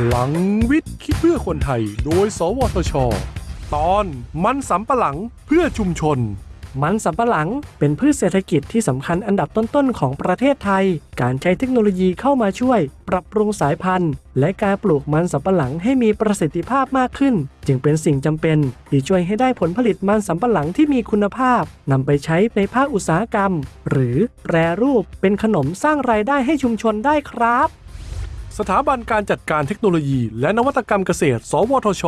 พลังวิทย์คิดเพื่อคนไทย โดย สวทช ตอนมันสำปะหลังเพื่อชุมชน มันสำปะหลังเป็นพืชเศรษฐกิจที่สำคัญอันดับต้นๆของประเทศไทย การใช้เทคโนโลยีเข้ามาช่วย ปรับปรุงสายพันธุ์ และการปลูกมันสำปะหลังให้มีประสิทธิภาพมากขึ้น จึงเป็นสิ่งจำเป็นที่ช่วยให้ได้ผลผลิตมันสำปะหลังที่มีคุณภาพนำไปใช้ในภาคอุตสาหกรรม หรือแปรรูปเป็นขนมสร้างรายได้ให้ชุมชนได้ครับ สถาบันการจัดการเทคโนโลยี และนวัตกรรมเกษตร สวทช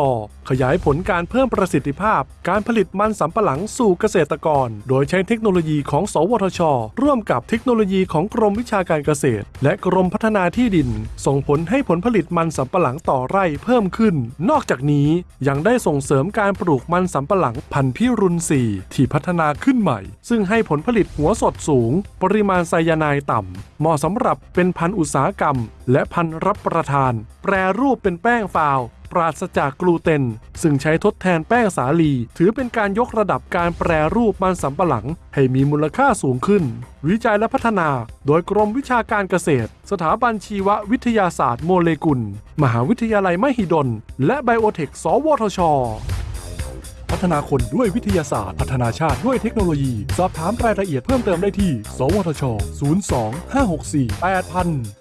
ขยายผลการเพิ่มประสิทธิภาพ การผลิตมันสำปะหลังสู่เกษตรกร โดยใช้เทคโนโลยีของ สวทช ร่วมกับเทคโนโลยีของกรมวิชาการเกษตร และกรมพัฒนาที่ดิน ส่งผลให้ผลผลิตมันสำปะหลังต่อไร่เพิ่มขึ้น นอกจากนี้ยังได้ส่งเสริมการปลูกมันสำปะหลังพันธุ์พิรุณ4ที่พัฒนาขึ้นใหม่ ซึ่งให้ผลผลิตหัวสดสูง ปริมาณไซยาไนด์ต่ำเหมาะสำหรับเป็นพันธุ์อุตสาหกรรม และพันธุ์รับประทาน แปรรูปเป็นแป้งฟาว ปราศจากกลูเตน ซึ่งใช้ทดแทนแป้งสาลี ถือเป็นการยกระดับการแปรรูปมันสำปะหลัง ให้มีมูลค่าสูงขึ้น วิจัยและพัฒนา โดยกรมวิชาการเกษตร สถาบันชีววิทยาศาสตร์โมเลกุล มหาวิทยาลัยมหิดล และไบโอเทค สวทชพัฒนาคนด้วยวิทยาศาสตร์ พัฒนาชาติด้วยเทคโนโลยี สอบถามรายละเอียดเพิ่มเติมได้ที่ สวทช 02 564 8000